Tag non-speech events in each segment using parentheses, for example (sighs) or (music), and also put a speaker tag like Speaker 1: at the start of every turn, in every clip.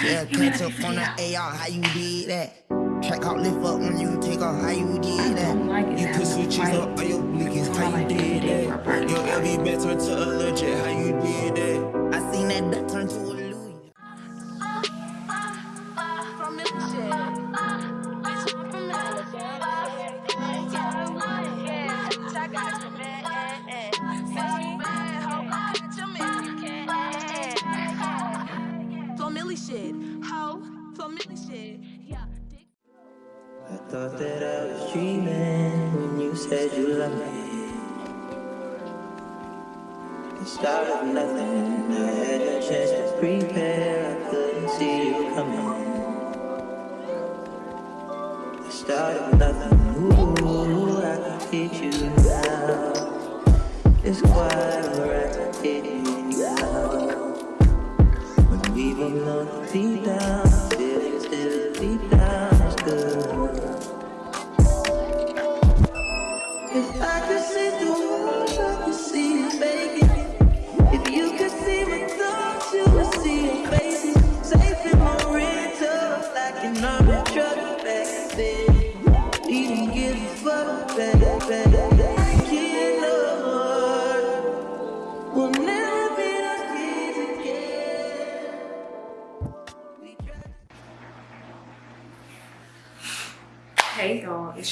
Speaker 1: Yeah, (laughs) catch up on the AR, how you did that? Track out, lift up when you take off, how you did that?
Speaker 2: like
Speaker 1: you put
Speaker 2: much,
Speaker 1: switches
Speaker 2: right?
Speaker 1: up on your blinkers, how you
Speaker 2: like
Speaker 1: did that? Your LV back turned to a legit, how you did that? I seen that
Speaker 3: nothing, I a chance to prepare, I couldn't see you coming. The start of nothing, ooh, I can teach you now. It's quite alright to teach you now. When we were known deep down,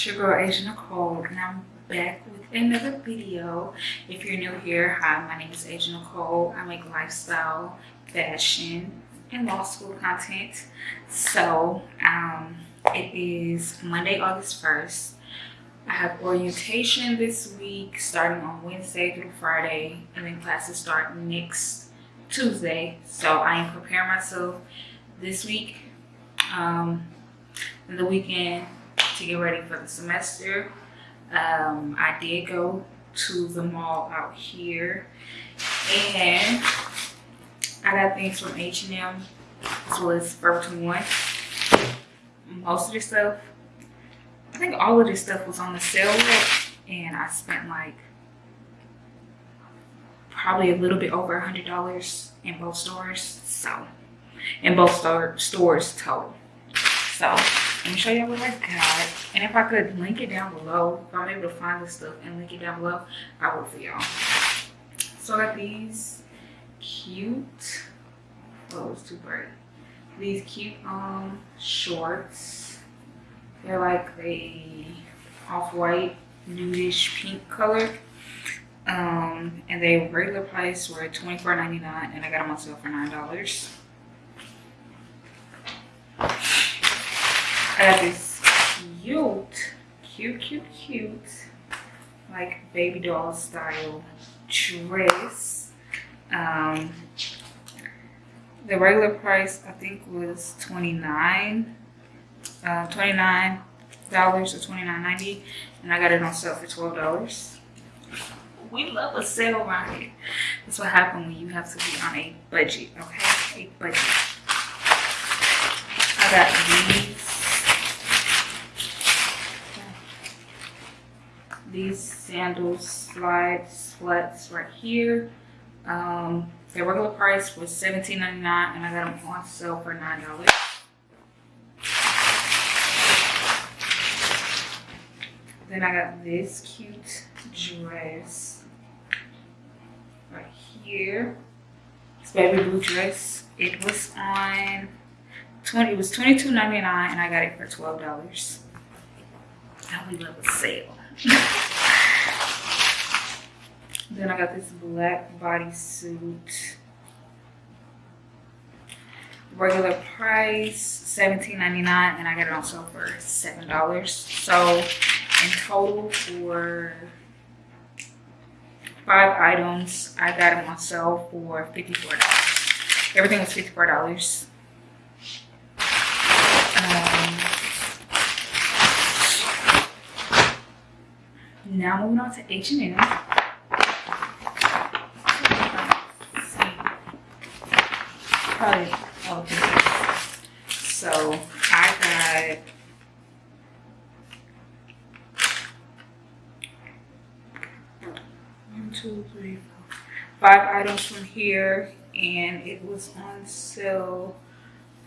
Speaker 2: it's your girl Asia Nicole and I'm back with another video. If you're new here, hi, my name is Asia Nicole. I make lifestyle, fashion, and law school content. So, um, it is Monday, August 1st. I have orientation this week starting on Wednesday through Friday and then classes start next Tuesday. So I am preparing myself this week um, and the weekend to get ready for the semester. Um, I did go to the mall out here and I got things from H&M as well as Forever 21. Most of this stuff, I think all of this stuff was on the sale and I spent like probably a little bit over a hundred dollars in both stores. So, in both store, stores total. So, let me show you what I got. And if I could link it down below, if I'm able to find this stuff and link it down below, I will for y'all. So I got these cute, oh, it's too bright. These cute um shorts. They're like a off-white, nudish pink color. Um, and they regular price were $24.99 and I got them on sale for $9. This cute, cute, cute, cute, like baby doll style dress. Um, the regular price I think was 29 uh, $29 or $29.90 and I got it on sale for $12. We love a sale right. That's what happens when you have to be on a budget, okay? A budget. I got these. These sandals slides flats right here. Um, their regular price was $17.99 and I got them on sale for $9. Then I got this cute dress right here. This baby blue dress. It was on 20, it was $22.99 and I got it for $12. Now we love a sale. (laughs) then I got this black bodysuit. Regular price $17.99 and I got it on sale for $7. So in total for five items, I got them on sale for $54. Everything was $54. Um, now moving on to H&M. Probably all. So I got one, two, three, four, five items from here, and it was on sale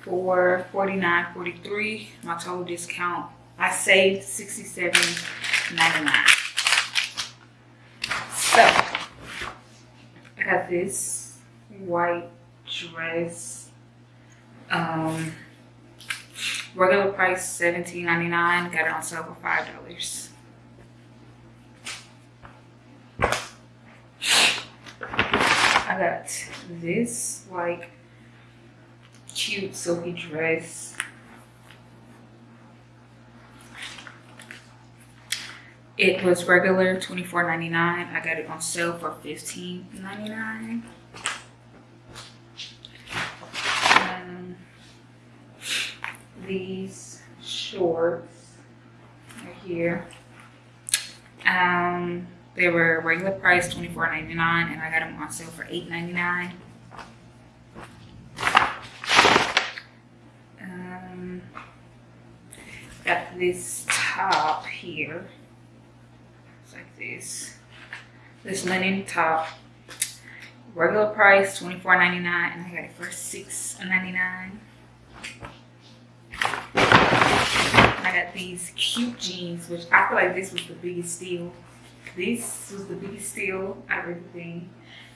Speaker 2: for 49.43. My total discount, I saved 67.99. So I got this white dress. Um, regular price $17.99. Got it on sale for five dollars. I got this like cute silky dress. It was regular $24.99. I got it on sale for $15.99. these shorts right here. Um, they were regular price $24.99 and I got them on sale for $8.99. Um, got this top here. It's like this. This linen top. Regular price $24.99 and I got it for $6.99. These cute jeans, which I feel like this was the biggest steal. This was the biggest steal out of everything.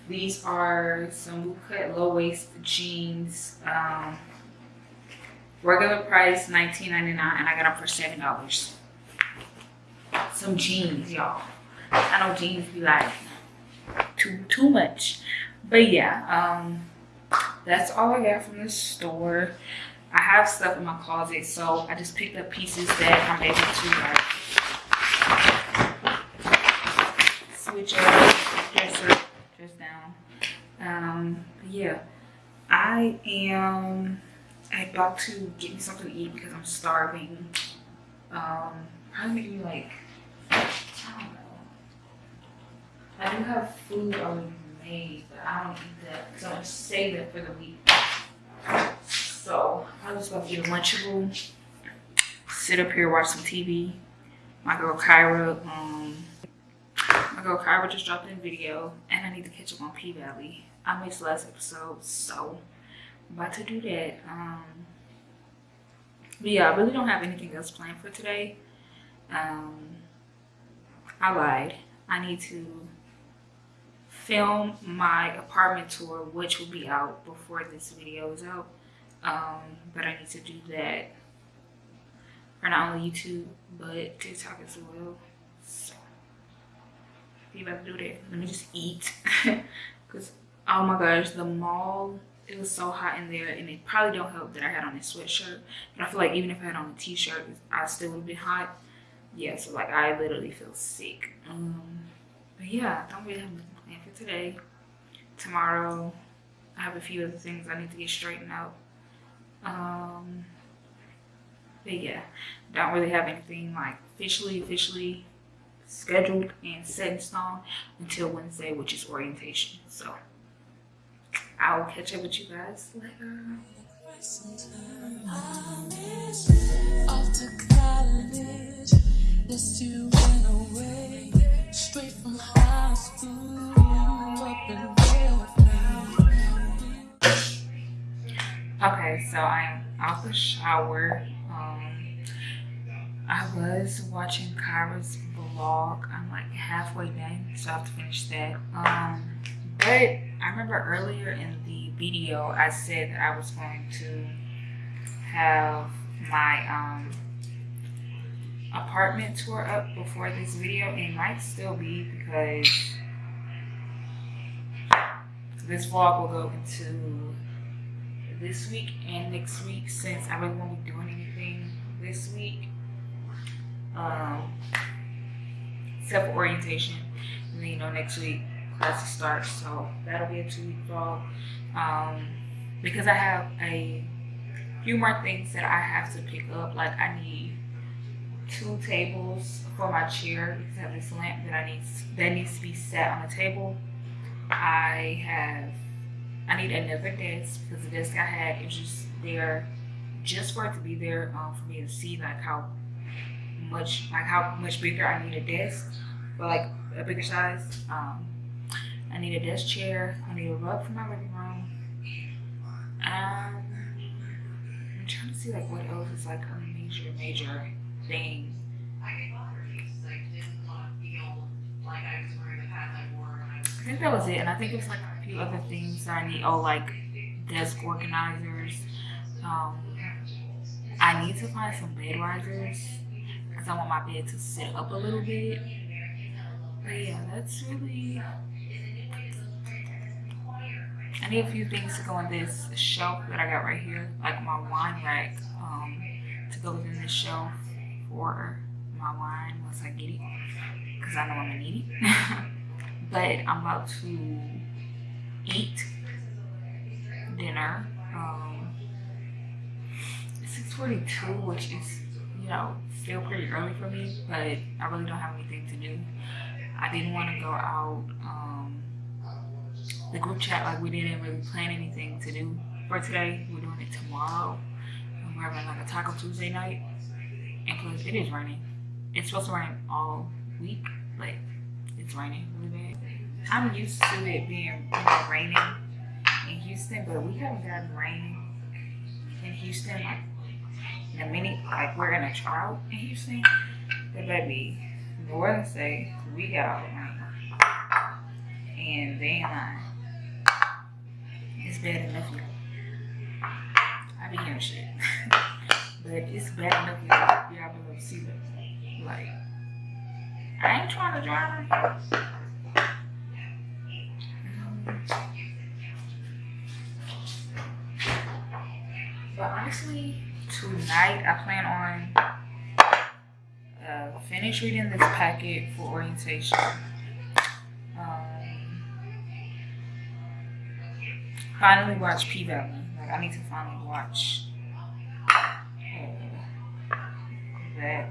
Speaker 2: These are some cut low waist jeans. Um, regular price $19.99 and I got them for $7. Some jeans, y'all. I know jeans be like too too much. But yeah, um, that's all I got from the store. I have stuff in my closet, so I just picked up pieces that I'm able to like switch up, dress up, dress down. Um, yeah, I am about to get me something to eat because I'm starving. Um, probably maybe like I don't know. I do have food already made, but I don't eat that because I'm gonna save it for the week. So I was about to get Lunchable, sit up here, watch some TV. My girl Kyra, um, my girl Kyra just dropped in a video, and I need to catch up on P Valley. I missed last episode, so I'm about to do that. Um, but yeah, I really don't have anything else planned for today. Um, I lied. I need to film my apartment tour, which will be out before this video is out. Um, but I need to do that for not only YouTube, but TikTok as well. So, be about to do that. Let me just eat. (laughs) Because, oh my gosh, the mall, it was so hot in there. And it probably don't help that I had on this sweatshirt. But I feel like even if I had on a t-shirt, I still would have been hot. Yeah, so like I literally feel sick. Um, but yeah, I don't really have nothing planned for today. Tomorrow, I have a few other things I need to get straightened out. Um, but yeah, don't really have anything like officially, officially scheduled and set in stone until Wednesday, which is orientation. So I will catch up with you guys later. Okay, so I'm out the shower. Um, I was watching Kyra's vlog. I'm like halfway done, so I have to finish that. Um, but I remember earlier in the video, I said that I was going to have my um, apartment tour up before this video. It might still be because this vlog will go into this week and next week since I really won't be doing anything this week. Um, except for orientation. And then, you know, next week classes start. So that'll be a two week vlog. Um, because I have a few more things that I have to pick up. Like I need two tables for my chair because I have this lamp that I need that needs to be set on a table. I have I need another desk because the desk I had is just there just for it to be there um, for me to see like how much like how much bigger I need a desk for like a bigger size. Um, I need a desk chair. I need a rug for my living room. Um, I'm trying to see like what else is like a major, major thing. I think that was it, and I think it was like other things that I need. Oh, like desk organizers. Um, I need to find some bed risers because I want my bed to sit up a little bit. But yeah, that's really. I need a few things to go on this shelf that I got right here, like my wine rack, um, to go within this shelf for my wine once I get it, because I know I'm gonna need it. (laughs) but I'm about to eat dinner. Um, 6:42, which is you know still pretty early for me, but I really don't have anything to do. I didn't want to go out. Um, the group chat, like we didn't really plan anything to do for today. We're doing it tomorrow. We're having like a Taco Tuesday night. And plus, it is raining. It's supposed to rain all week, but it's raining really bad. I'm used to it being you know, raining in Houston, but we haven't gotten rain in Houston like in a minute. Like we're in a drought in Houston. But baby, Northern say we got rain. And they ain't uh, lying. It's bad enough. I be hearing shit. (laughs) but it's bad enough. Y'all below sea level. Like, I ain't trying to drive. But honestly, tonight I plan on uh, finish reading this packet for orientation. Um, finally watch P Valley. Like I need to finally watch uh, that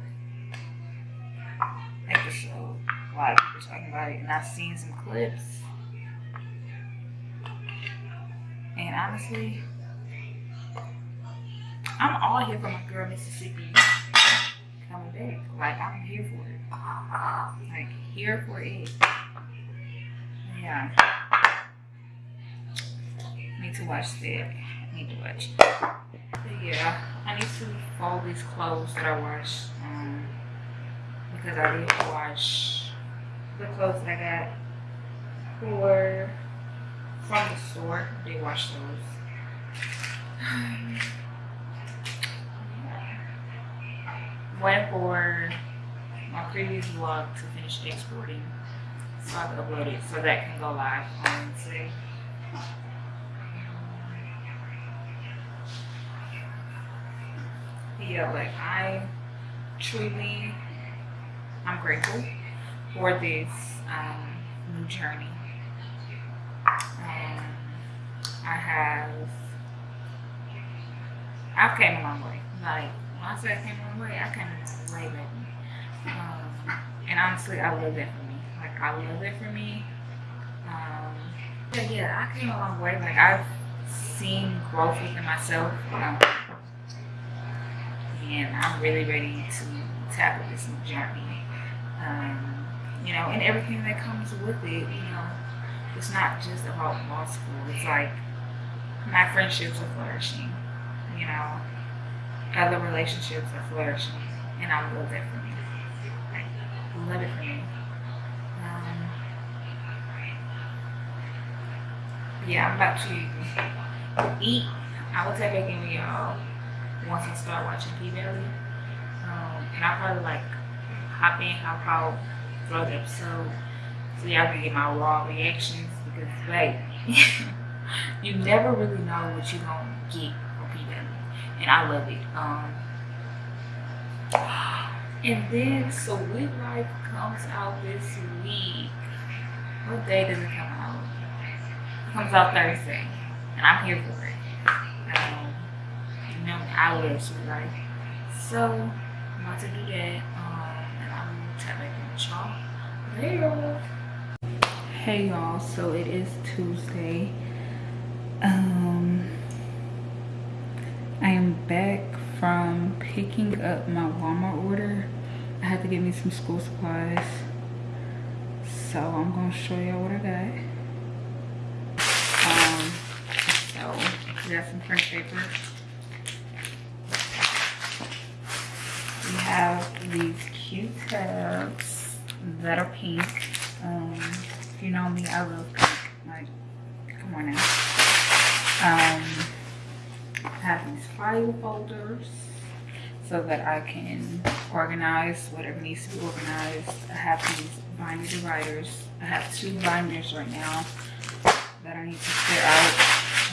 Speaker 2: episode. A lot of people talking about it, and I've seen some clips. Honestly, I'm all here for my girl Mississippi coming back. Like I'm here for it. Like here for it. Yeah. Need to watch that. Need to watch. But yeah, I need to fold these clothes that I washed. Um, because I did wash the clothes that I got for from the store. They wash those. (sighs) waiting for my previous vlog to finish exporting so I can upload it so that can go live on Wednesday. Yeah, like I truly, I'm grateful for this um, new journey. Um, I have, I've came a long way. Like when I say I came a long way, I came a way back. Um, and honestly, I love that for me. Like I love it for me. Um, yeah, yeah, I came a long way. Like I've seen growth within myself. Um, and I'm really ready to tackle this new journey. Um, you know, and everything that comes with it, you know, it's not just about law school. It's like my friendships are flourishing, you know, other relationships are flourishing, and I love that for me. I love it for me. Um, yeah, I'm about to eat. I will take back in with y'all once I start watching P Valley. Um, and I'll probably like hop in, hop out, throw the episode so y'all can get my raw reactions because like (laughs) you never really know what you're gonna get from P Valley. And I love it. Um and then so Sweet Life comes out this week. What day does it come out? It comes out Thursday. And I'm here for it. Um, you know, I love Sweet Life. So, I'm about to do that. Um, and I'm tap back in y'all later. Hey y'all, so it is Tuesday. Um, I am back from picking up my Walmart order. I had to get me some school supplies. So I'm gonna show y'all what I got. Um, so we got some print paper. We have these Q-tips that are pink. Um, if you know me, I love pink. Like, come on now. Um, I have these file folders so that I can organize whatever needs to be organized. I have these binder dividers. I have two binders right now that I need to clear out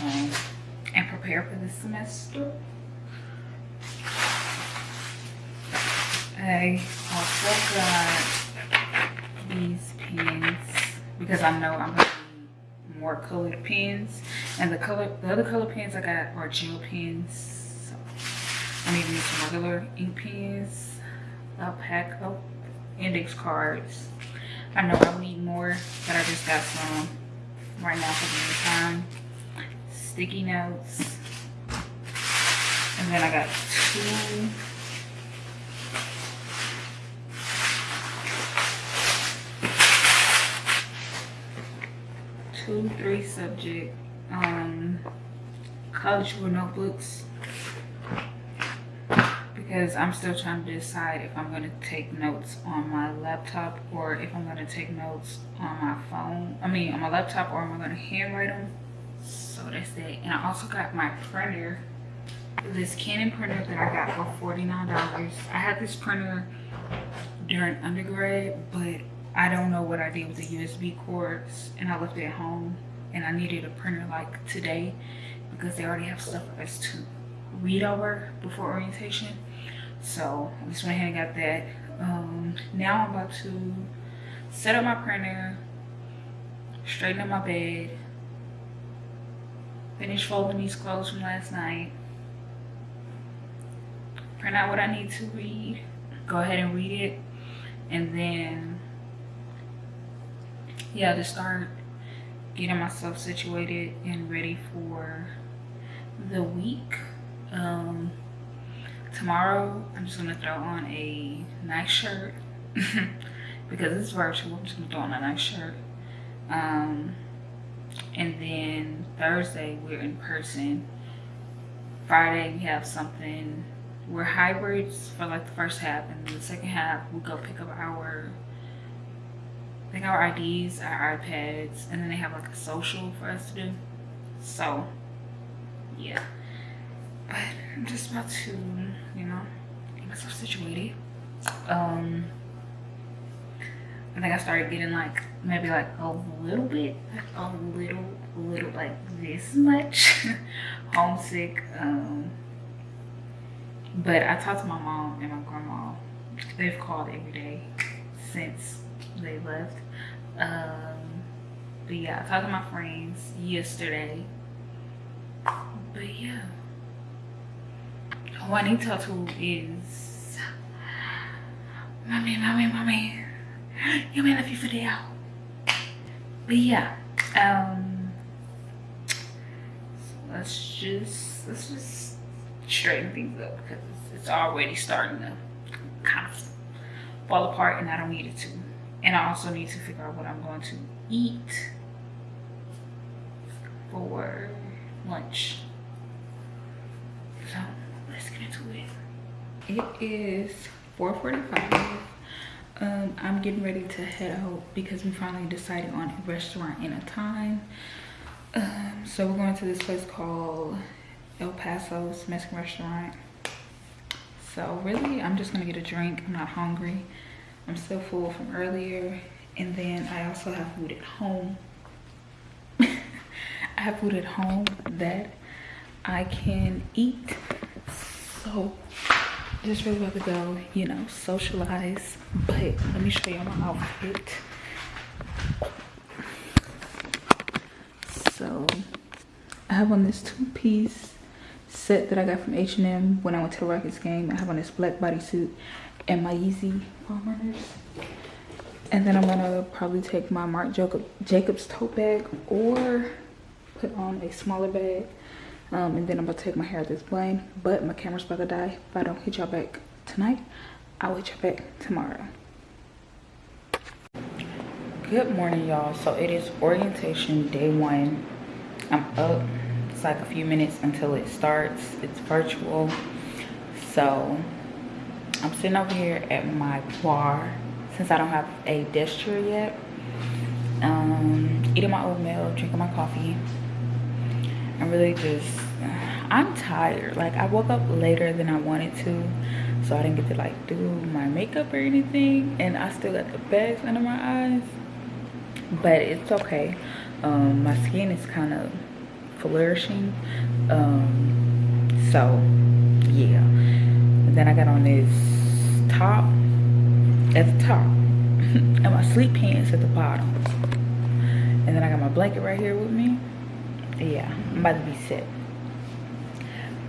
Speaker 2: um, and prepare for the semester. I also got these pens because I know I'm gonna need more colored pens. And the color, the other color pens I got are gel pens. So I need to use some regular ink pens, a pack of index cards. I know I'll need more, but I just got some right now for the time. Sticky notes. And then I got two two, three subject um, college notebooks because I'm still trying to decide if I'm going to take notes on my laptop or if I'm going to take notes on my phone. I mean, on my laptop or am I going to handwrite them? So that's it. And I also got my printer, this Canon printer that I got for $49. I had this printer during undergrad, but I don't know what I did with the USB cords and I left it at home and I needed a printer like today because they already have stuff for us to read over before orientation. So I just went ahead and got that. Um, now I'm about to set up my printer, straighten up my bed, finish folding these clothes from last night, print out what I need to read, go ahead and read it, and then yeah, to start getting myself situated and ready for the week. Um, tomorrow, I'm just gonna throw on a nice shirt (laughs) because it's virtual. I'm just gonna throw on a nice shirt. Um, and then Thursday, we're in person. Friday, we have something. We're hybrids for like the first half, and the second half, we go pick up our they got our IDs, our iPads, and then they have like a social for us to do. So, yeah. But I'm just about to, you know, get myself situated. Um, I think I started getting like maybe like a little bit, like a little, little like this much (laughs) homesick. Um, but I talked to my mom and my grandma. They've called every day since they left. Um, but yeah, I talked to my friends yesterday. But yeah. Talk to is Mommy, mommy, mommy. You may love you for the out. But yeah. Um let's just let's just straighten things up because it's already starting to kind of fall apart and I don't need it to. And I also need to figure out what I'm going to eat for lunch. So let's get into it. It is 4.45. Um, I'm getting ready to head out because we finally decided on a restaurant and a time. Um, so we're going to this place called El Paso's Mexican restaurant. So really, I'm just gonna get a drink. I'm not hungry. I'm still full from earlier. And then I also have food at home. (laughs) I have food at home that I can eat. So just really about to go, you know, socialize. But let me show y'all my outfit. So I have on this two-piece set that I got from H&M when I went to the Rockets game. I have on this black bodysuit and my Yeezy foam runners. And then I'm gonna probably take my Marc Jacob, Jacobs tote bag or put on a smaller bag. Um, and then I'm gonna take my hair at this plane. But my camera's about to die. If I don't hit y'all back tonight, I'll hit y'all back tomorrow. Good morning, y'all. So it is orientation day one. I'm up. It's like a few minutes until it starts. It's virtual. So I'm sitting over here at my bar since I don't have a desk chair yet. Um, eating my oatmeal, drinking my coffee. I'm really just, I'm tired. Like I woke up later than I wanted to. So I didn't get to like do my makeup or anything. And I still got the bags under my eyes. But it's okay. Um, my skin is kind of flourishing. Um, so yeah. Then I got on this top at the top (laughs) and my sleep pants at the bottom. And then I got my blanket right here with me. Yeah, I'm about to be sick.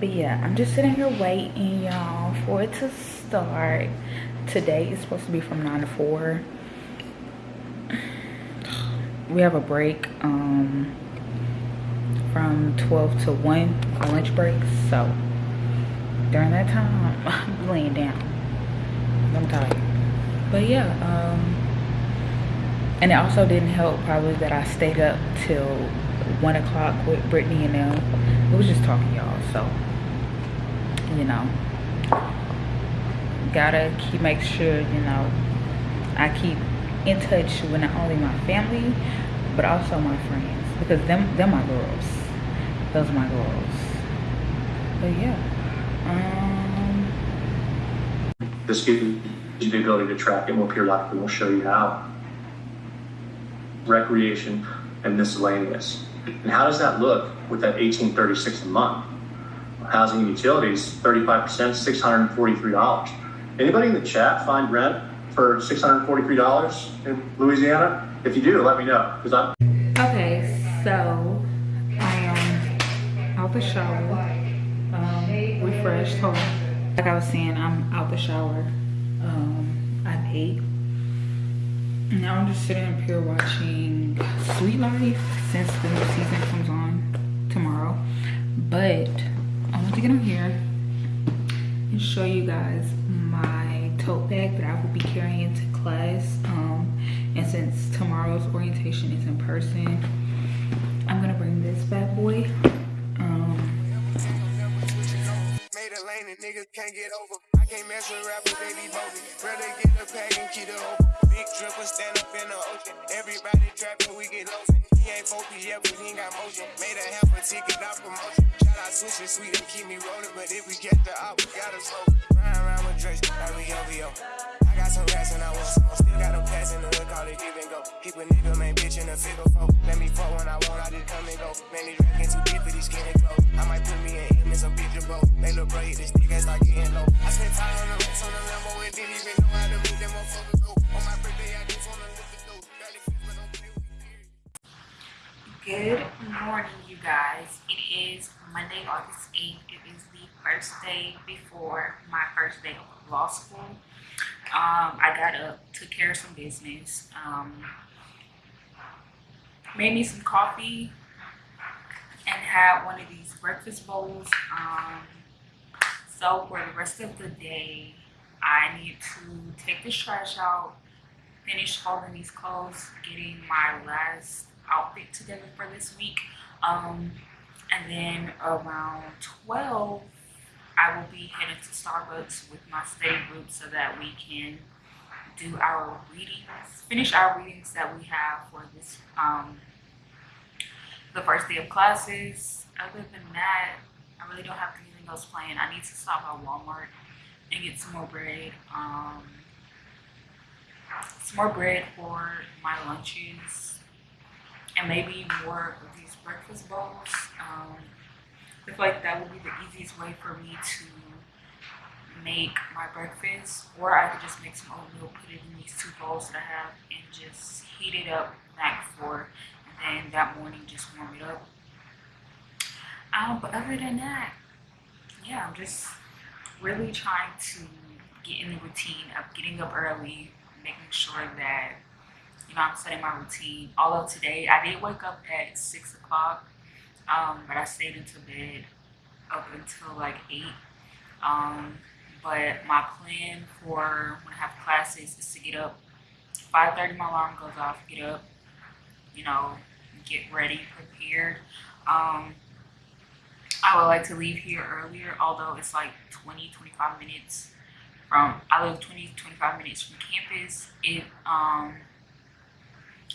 Speaker 2: But yeah, I'm just sitting here waiting, y'all, for it to start. Today is supposed to be from 9 to 4. We have a break um, from 12 to 1, a lunch break. So during that time, (laughs) I'm laying down. I'm tired. But yeah, um, and it also didn't help probably that I stayed up till one o'clock with Brittany and them. We was just talking y'all, so you know. Gotta keep make sure, you know, I keep in touch with not only my family, but also my friends. Because them them my girls. Those are my girls. But yeah. Um
Speaker 4: This gives you the ability to track it more periodically. We'll show you how. Recreation and miscellaneous. And how does that look with that 1836 a month? Housing and utilities, 35%, $643. Anybody in the chat find rent for $643 in Louisiana? If you do, let me know because I'm
Speaker 2: Okay, so I am out the shower, um, refreshed, home. Like I was saying, I'm out the shower. Um, I've ate. Now I'm just sitting up here watching Sweet Life since the new season comes on tomorrow. But I want to get on here and show you guys my tote bag that I will be carrying to class. Um, and since tomorrow's orientation is in person, I'm gonna bring this bad boy. Um,
Speaker 5: niggas can't get over. I can't mess with rappers, they be. Rather get the pack and keep it open. Big dripper stand up in the ocean. Everybody trapping, we get lost. He ain't focused yet, but he ain't got motion. Made a half a ticket, not promotion. Shout out Switch Sweet and keep me rolling. But if we get the op, we gotta slow. Ride around with Drake, like we OVO. I got some rats and I want some. Still got them pass in the hood, call it give and go. Keep a nigga, man, bitch in the figure four. Let me fuck when I want, I just come and go. Man, these rackets too deep for these skinny clothes. I might put me in him in some picture, bro. They look bro, this nigga, start getting low. I spent
Speaker 2: Good morning, you guys. It is Monday, August 8th. It is the first day before my first day of law school. Um, I got up, took care of some business, um, made me some coffee, and had one of these breakfast bowls. Um, so for the rest of the day, I need to take this trash out, finish folding these clothes, getting my last outfit together for this week. Um, and then around 12, I will be heading to Starbucks with my study group so that we can do our readings, finish our readings that we have for this, um, the first day of classes. Other than that, I really don't have anything else planned. I need to stop at Walmart and get some more bread. Um, some more bread for my lunches and maybe more of these breakfast bowls. Um, I feel like that would be the easiest way for me to make my breakfast, or I could just make some oatmeal, put it in these two bowls that I have, and just heat it up night before, and then that morning just warm it up. Um, but other than that, yeah, I'm just really trying to get in the routine of getting up early, making sure that you know I'm setting my routine. Although today I did wake up at six o'clock, um, but I stayed into bed up until like eight. Um, but my plan for when I have classes is to get up. 5:30 my alarm goes off. Get up, you know, get ready, prepared. Um, I would like to leave here earlier, although it's like 20, 25 minutes from I live 20 25 minutes from campus. It um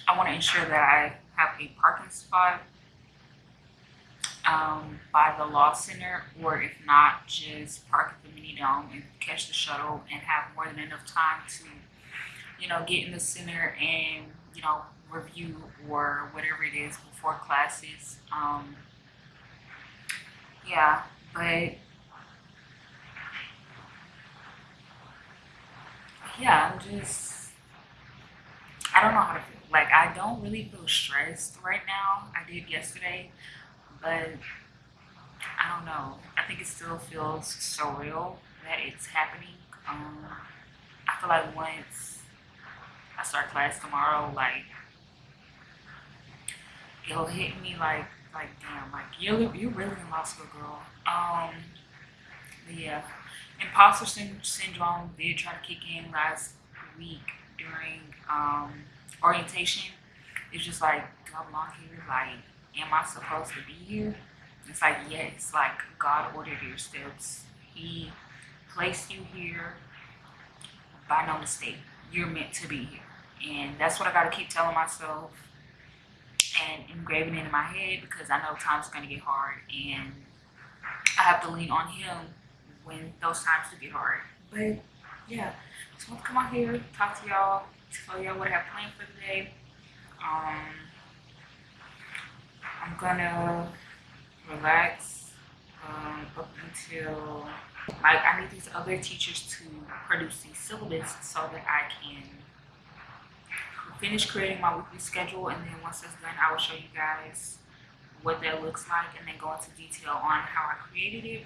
Speaker 2: I want to ensure that I have a parking spot um, by the law center, or if not, just park at the mini dome and catch the shuttle and have more than enough time to, you know, get in the center and you know review or whatever it is before classes. Um, yeah, but yeah, I'm just I don't know how to feel. Like I don't really feel stressed right now. I did yesterday, but I don't know. I think it still feels surreal that it's happening. Um, I feel like once I start class tomorrow, like it'll hit me like like damn, like you're you're really in law school, girl. Um, yeah, imposter syndrome did try to kick in last week during um orientation. It's just like, do I belong here? Like, am I supposed to be here? It's like, yes, like God ordered your steps. He placed you here by no mistake. You're meant to be here. And that's what I got to keep telling myself and engraving it in my head because I know times are going to get hard and I have to lean on Him when those times do get hard. But yeah, just want to come out here, talk to y'all, tell y'all what I have planned for today. Um, I'm gonna relax um, up until like I need these other teachers to produce these syllabus so that I can finish creating my weekly schedule and then once that's done I will show you guys what that looks like and then go into detail on how I created it.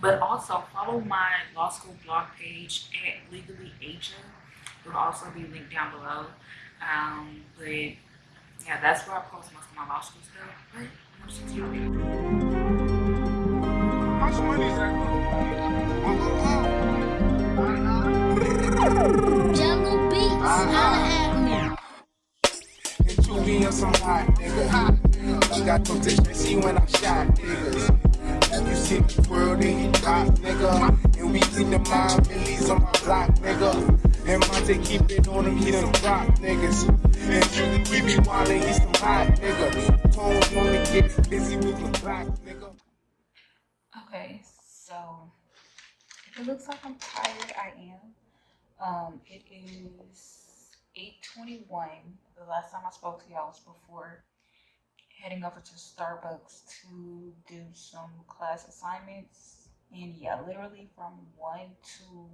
Speaker 2: But also follow my law school blog page at Legally Asia. It will also be linked down below. Um, but yeah, that's where I post most of my law school stuff. But I'm just excited.
Speaker 5: How much money?
Speaker 6: Jungle Beats, holla at me.
Speaker 5: Two on some hot nigga. Hot nigga. She got no dish, see when I shot niggas. You see the world in hot nigga. And we see the mind millies on my block nigga. And Monte keep it on him, he done rock niggas. And you we be wildin', he some hot nigga. Tones wanna get busy with the black nigga.
Speaker 2: Okay, so it looks like I'm tired, I am. Um, it is 8:21. The last time I spoke to y'all was before heading over to Starbucks to do some class assignments. And yeah, literally from 1 to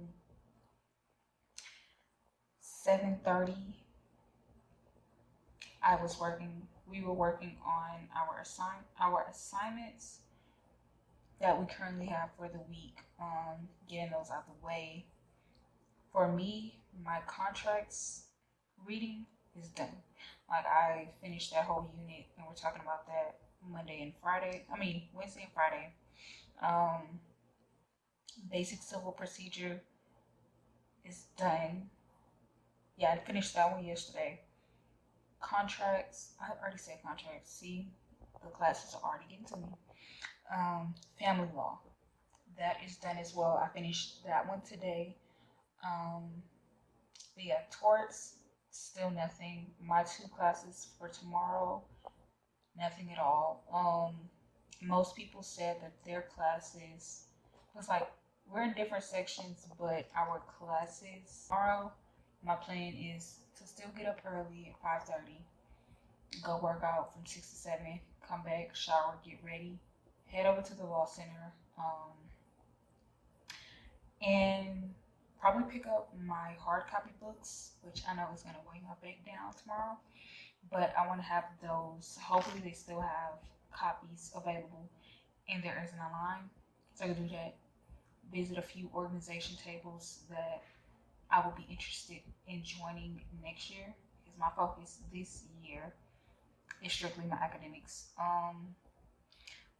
Speaker 2: 7.30, I was working, we were working on our assign our assignments that we currently have for the week, um, getting those out the way. For me, my contracts reading is done. Like I finished that whole unit, and we're talking about that Monday and Friday. I mean Wednesday and Friday. Um, basic civil procedure is done. Yeah, I finished that one yesterday. Contracts, I already said contracts. See, the classes are already getting to me um, family law. That is done as well. I finished that one today. Um, but yeah, torts, still nothing. My two classes for tomorrow, nothing at all. Um, most people said that their classes was like we're in different sections, but our classes tomorrow. My plan is to still get up early at five thirty, go work out from six to seven, come back, shower, get ready, head over to the law center um, and probably pick up my hard copy books, which I know is going to weigh my back down tomorrow. But I want to have those. Hopefully, they still have copies available and there isn't a line. So I can do that. Visit a few organization tables that I will be interested in joining next year. Because my focus this year is strictly my academics. Um,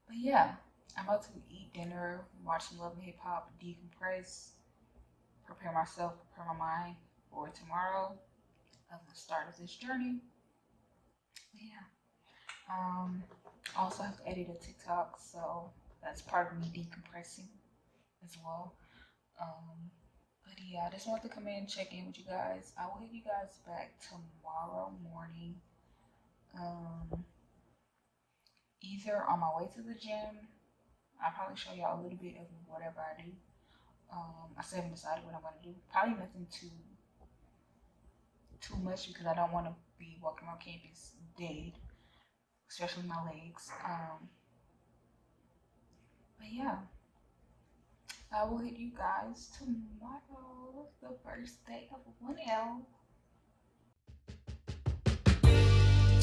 Speaker 2: but yeah, I'm about to eat dinner, watch some Love and Hip Hop, decompress, prepare myself, prepare my mind for tomorrow of the start of this journey. Yeah. Um, I also have to edit a TikTok, so that's part of me decompressing as well. Um, but yeah, I just wanted to come in and check in with you guys. I will hit you guys back tomorrow morning. Um, either on my way to the gym, I'll probably show y'all a little bit of whatever I do. Um, I still haven't decided what I'm gonna do. Probably nothing too too much because I don't want to be walking around campus dead, especially my legs. Um, but yeah, I will hit you guys tomorrow, the first day of 1L.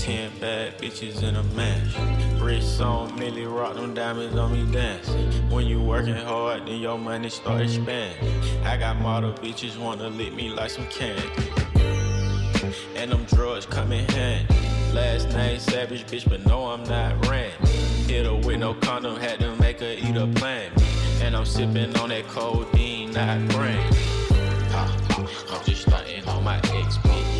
Speaker 7: Ten bad bitches in a match. Wrist on Millie rock them diamonds on me dancing. When you working hard, then your money start expanding. I got model bitches wanna lick me like some candy. And them drugs come in handy. Last name Savage, bitch, but no, I'm not Randy. Hit her with no condom, had to make her eat a plan. And I'm sipping on that codeine, not brain. I'm just starting on my ex bitch.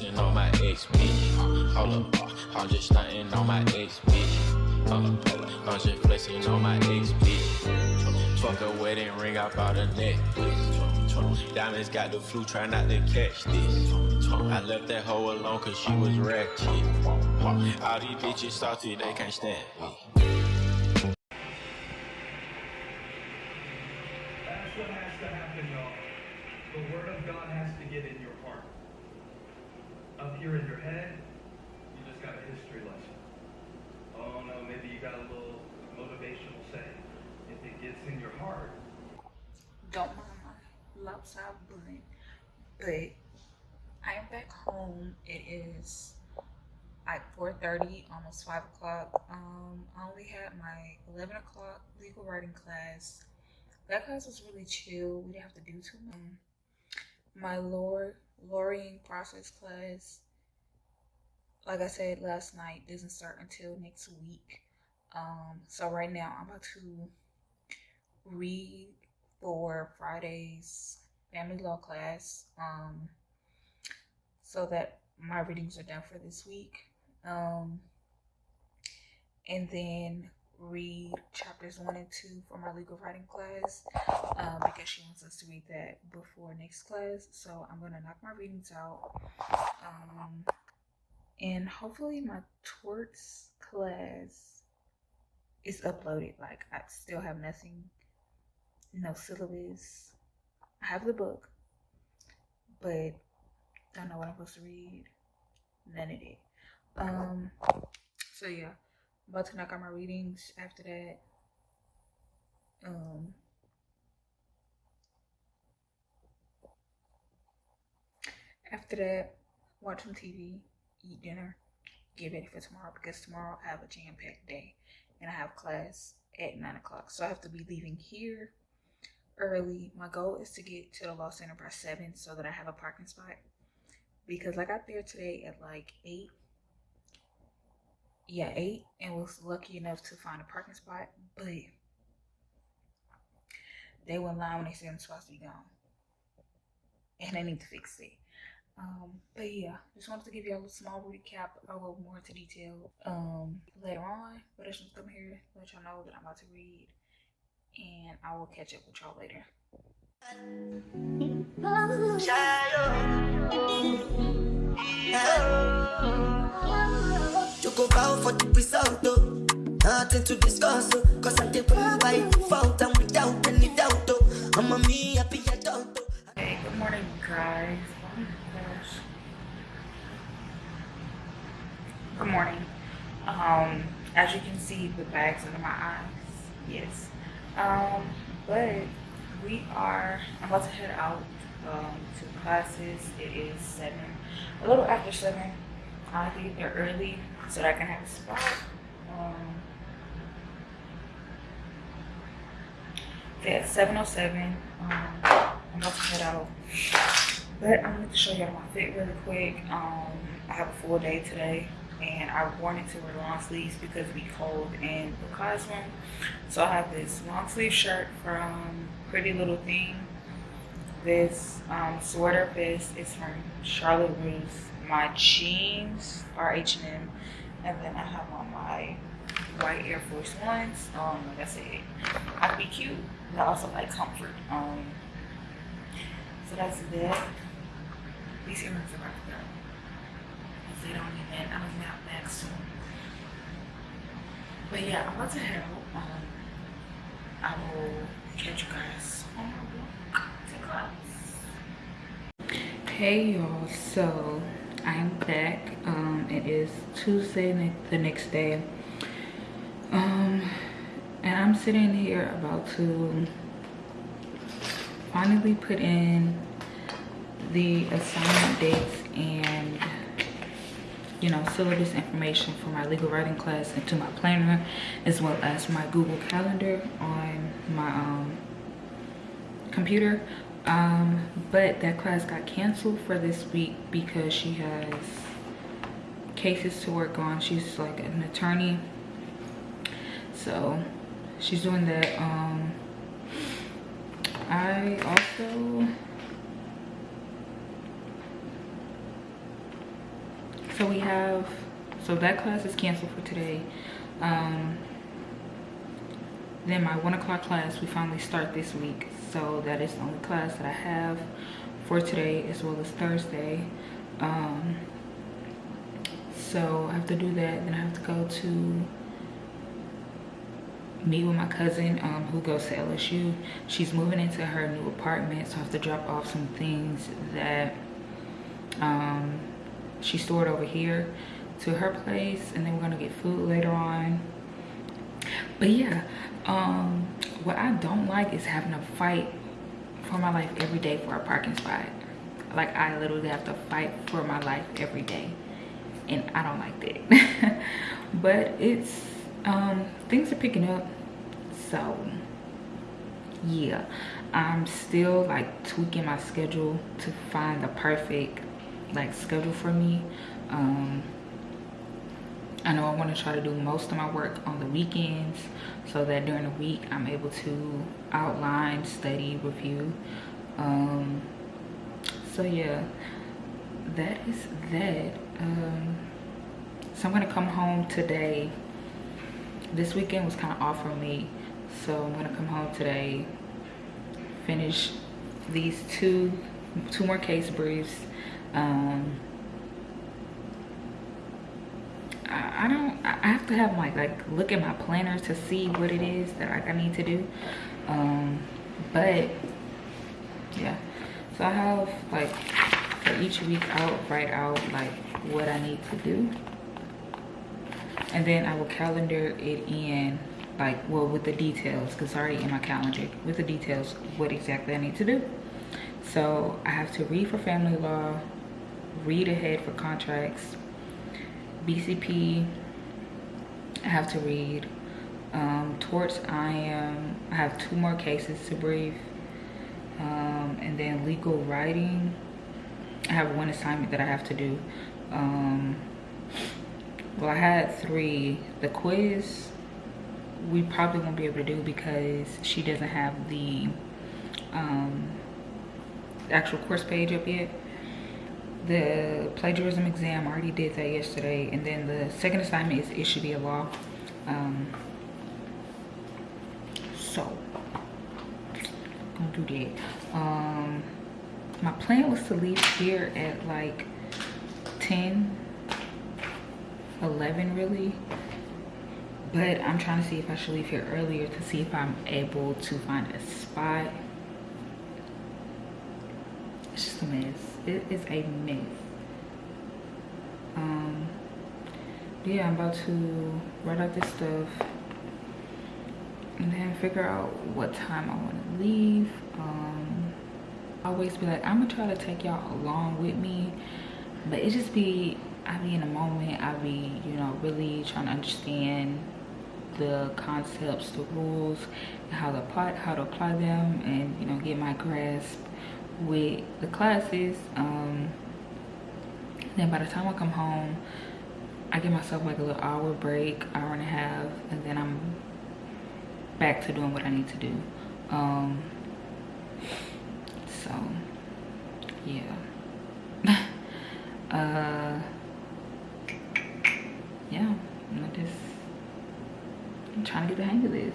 Speaker 7: Flexing on my ex bitch. Hold up, I'm just starting on my ex bitch. Uh, I'm just flexing on my ex bitch. Fuck a wedding ring, I bought a necklace. Diamonds got the flu, try not to catch this. I left that hoe alone cause she was ratchet. All these bitches salty, they can't stand me.
Speaker 8: That's what has to happen, y'all. The word of God has to get in your. Up here in your head, you just got a history lesson. Oh no, maybe you got a little motivational saying. If it gets in your heart,
Speaker 2: Don't mind my lopsided butt, but I am back home. It is like 4.30, almost 5 o'clock. Um, I only had my 11 o'clock legal writing class. That class was really chill. We didn't have to do too much. My lore, lawyering process class, like I said last night, doesn't start until next week. Um, so right now I'm about to read for Friday's family law class. Um, so that my readings are done for this week. Um, and then read chapters one and two for my legal writing class um, because she wants us to read that before next class. So I'm gonna knock my readings out. Um, and hopefully my torts class is uploaded. Like I still have nothing, no syllabus. I have the book, but I don't know what I'm supposed to read. None of it. Um. So yeah, about to knock out my readings after that. Um. After that, watch some TV, eat dinner, get ready for tomorrow because tomorrow I have a jam-packed day and I have class at nine o'clock. So I have to be leaving here early. My goal is to get to the law center by seven so that I have a parking spot because I got there today at like eight. Yeah, eight, and was lucky enough to find a parking spot, but they went line when they said I'm supposed to be gone, and they need to fix it. Um, but yeah, just wanted to give y'all a small recap. I'll go more into detail um later on, but I just come here let y'all know that I'm about to read, and I will catch up with y'all later.
Speaker 3: You go for the result, though. Nothing to discuss, oh. Cause I did what by default and without any doubt, though. I'm a me happy adult, though.
Speaker 2: Hey, good morning, guys. Oh my gosh. Good morning. Um, as you can see, the bags under my eyes. Yes. Um, but we are. I'm about to head out um, to classes. It is seven, a little after seven. I have to get there early so that I can have a spot. Um, so at 707, um, I'm about to head out. But I'm going to show y'all my fit really quick. Um, I have a full day today and I wanted to wear long sleeves because we cold in the classroom. So I have this long sleeve shirt from Pretty Little Thing. This um, sweater vest is from Charlotte Russe. My jeans are H&M. And then I have on my white Air Force Ones. Um, like I said, I be cute but I also like comfort. Um, so that's that. These earrings are go. Because I'm gonna back soon. But yeah, I'm about to head out. Um, I will catch you guys on my. Hey y'all, so I'm back. Um, it is Tuesday, the next day. Um, and I'm sitting here about to finally put in the assignment dates and you know syllabus information for my legal writing class into my planner as well as my google calendar on my um, computer. Um, but that class got canceled for this week because she has cases to work on. She's like an attorney. So she's doing that. Um, i also so we have so that class is canceled for today. Um then my one o'clock class we finally start this week. So that is the only class that i have for today as well as thursday. Um so i have to do that. Then i have to go to meet with my cousin um, who goes to lsu she's moving into her new apartment so i have to drop off some things that um she stored over here to her place and then we're gonna get food later on. But yeah um what i don't like is having to fight for my life every day for a parking spot. Like i literally have to fight for my life every day and i don't like that. (laughs) But it's um things are picking up so yeah. I'm still like tweaking my schedule to find the perfect like schedule for me. Um i know i want to try to do most of my work on the weekends so that during the week i'm able to outline study review. Um so yeah that is that. Um so i'm gonna come home today. This weekend was kind of off for me so i'm gonna come home today finish these two two more case briefs um I, I don't i have to have like like look at my planner to see what it is that like i need to do. Um but yeah. So i have like for each week i'll write out like what i need to do. And then i will calendar it in like well with the details because already in my calendar with the details what exactly i need to do. So i have to read for family law read ahead for contracts. Bcp i have to read. Um torts i am i have two more cases to brief. Um and then legal writing i have one assignment that i have to do. Um well i had three. The quiz we probably won't be able to do because she doesn't have the um actual course page up yet the plagiarism exam I already did that yesterday and then the second assignment is it should be a law. Um so gonna do that. Um my plan was to leave here at like 10 11 really but i'm trying to see if i should leave here earlier to see if i'm able to find a spot. It's just a mess it is a mess um yeah i'm about to write out this stuff and then figure out what time i want to leave. Um I always be like i'm gonna try to take y'all along with me but it just be i be in a moment i be you know really trying to understand the concepts the rules how to apply how to apply them and you know get my grasp with the classes um then by the time i come home i give myself like a little hour break hour and a half and then i'm back to doing what i need to do. Um so yeah. (laughs) Uh yeah i'm just i'm trying to get the hang of this